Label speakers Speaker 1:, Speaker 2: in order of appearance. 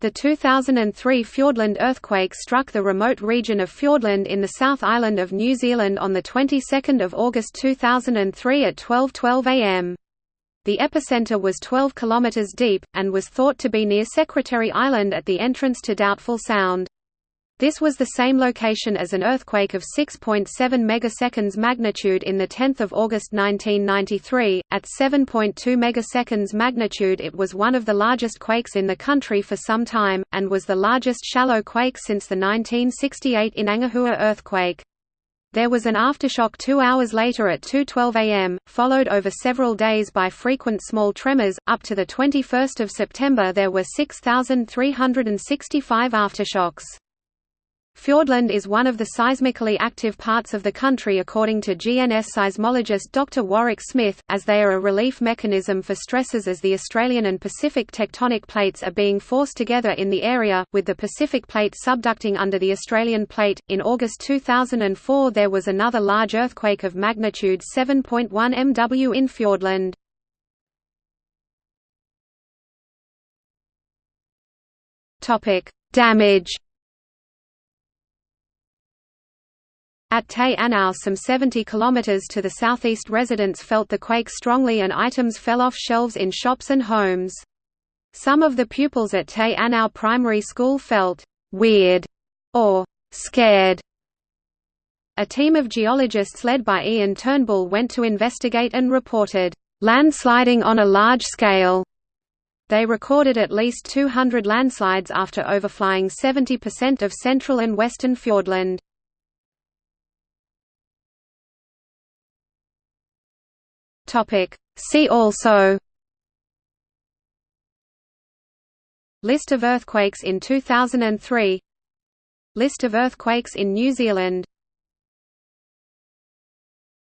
Speaker 1: The 2003 Fiordland earthquake struck the remote region of Fiordland in the South Island of New Zealand on the 22nd of August 2003 at 12:12 am. The epicenter was 12 km deep, and was thought to be near Secretary Island at the entrance to Doubtful Sound. This was the same location as an earthquake of 6.7 megaseconds magnitude in the 10th of August 1993. At 7.2 megaseconds magnitude, it was one of the largest quakes in the country for some time and was the largest shallow quake since the 1968 Inangahua earthquake. There was an aftershock 2 hours later at 2:12 am, followed over several days by frequent small tremors. Up to the 21st of September there were 6365 aftershocks. Fiordland is one of the seismically active parts of the country according to GNS seismologist Dr. Warwick Smith, as they are a relief mechanism for stresses as the Australian and Pacific tectonic plates are being forced together in the area, with the Pacific plate subducting under the Australian plate. In August 2004 there was another large earthquake of magnitude 7.1 MW in Fiordland. Damage At Te Anau some 70 km to the southeast residents felt the quake strongly and items fell off shelves in shops and homes. Some of the pupils at Te Anau Primary School felt «weird» or «scared». A team of geologists led by Ian Turnbull went to investigate and reported «landsliding on a large scale». They recorded at least 200 landslides after overflying 70% of central and western Fiordland.
Speaker 2: Topic. See also
Speaker 1: List of earthquakes in 2003 List of earthquakes in New Zealand